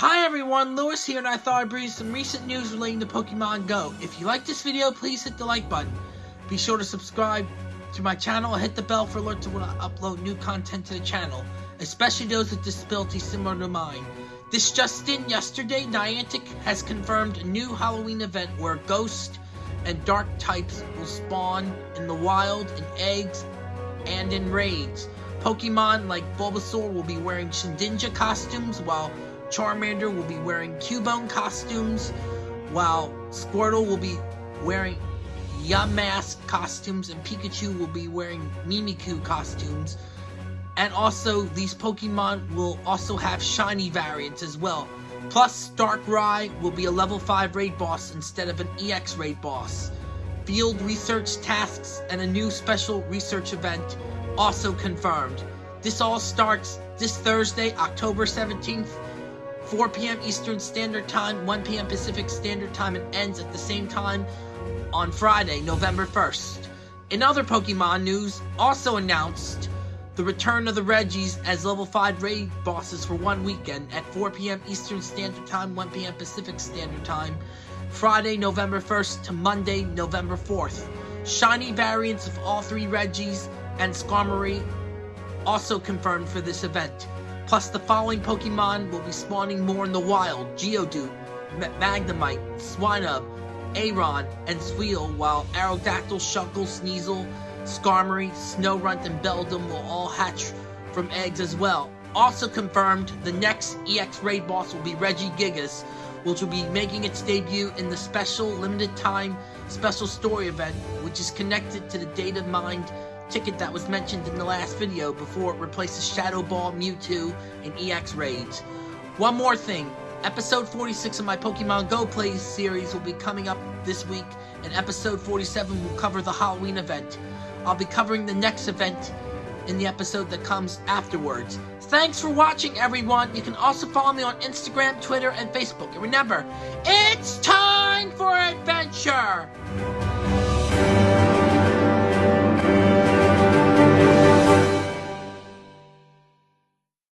Hi everyone, Lewis here, and I thought I'd bring you some recent news relating to Pokemon Go. If you like this video, please hit the like button. Be sure to subscribe to my channel and hit the bell for alerts when I upload new content to the channel, especially those with disabilities similar to mine. This just in, yesterday, Niantic has confirmed a new Halloween event where Ghost and Dark types will spawn in the wild, in eggs, and in raids. Pokemon like Bulbasaur will be wearing Shedinja costumes, while Charmander will be wearing Cubone costumes, while Squirtle will be wearing Yamask costumes, and Pikachu will be wearing Mimikyu costumes. And also, these Pokemon will also have shiny variants as well. Plus, Darkrai will be a level 5 raid boss instead of an EX raid boss. Field research tasks and a new special research event also confirmed. This all starts this Thursday, October 17th, 4 p.m. Eastern Standard Time, 1 p.m. Pacific Standard Time, and ends at the same time on Friday, November 1st. In other Pokemon news, also announced the return of the Regis as level 5 raid bosses for one weekend at 4 p.m. Eastern Standard Time, 1 p.m. Pacific Standard Time, Friday, November 1st to Monday, November 4th. Shiny variants of all three Regis and Skarmory also confirmed for this event. Plus, the following Pokemon will be spawning more in the wild. Geodude, Magnemite, Swinub, Aron, and Spheal, while Aerodactyl, Shuckle, Sneasel, Skarmory, Snorunt, and Beldum will all hatch from eggs as well. Also confirmed, the next EX raid boss will be Regigigas, which will be making its debut in the special limited time special story event, which is connected to the data mined ticket that was mentioned in the last video before it replaces Shadow Ball, Mewtwo, and EX raids. One more thing, episode 46 of my Pokemon Go Plays series will be coming up this week, and episode 47 will cover the Halloween event. I'll be covering the next event in the episode that comes afterwards. Thanks for watching, everyone. You can also follow me on Instagram, Twitter, and Facebook. And remember, it's time!